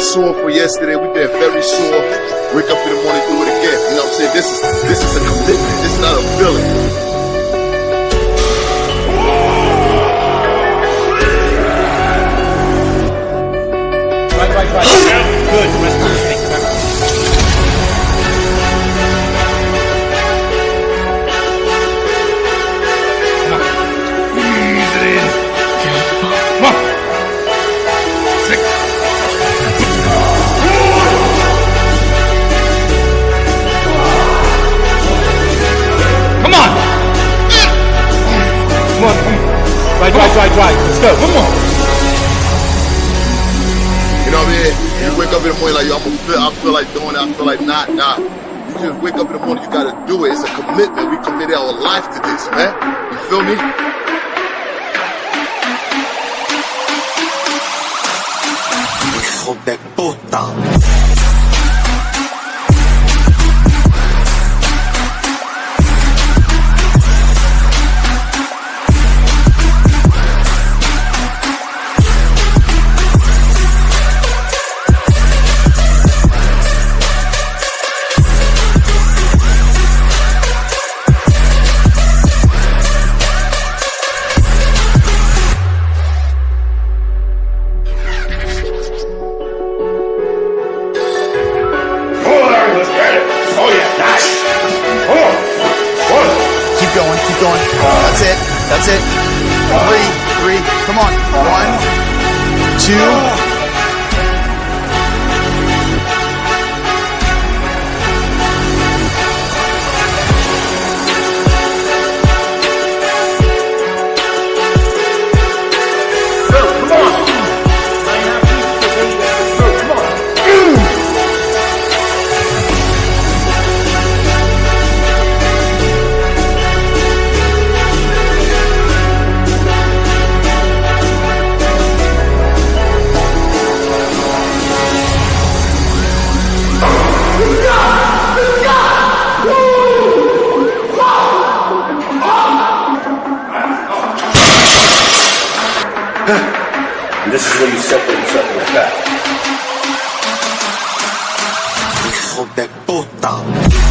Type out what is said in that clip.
been sore for yesterday. We've been very sore. Wake up in the morning, do it again. You know what I'm saying? This is this is a commitment. This is not a feeling. Right, right, right. Good. Right, right, right, right. Let's go. Come on. You know what I mean? You wake up in the morning like, yo, I'm gonna feel, I feel like doing it. I feel like not, not. You just wake up in the morning, you gotta do it. It's a commitment. We committed our life to this, man. You feel me? Hijo de puta. Keep going. That's it. That's it. Three, three. Come on. One, two. And this is where you separate yourself from the pack. Hijo de puta.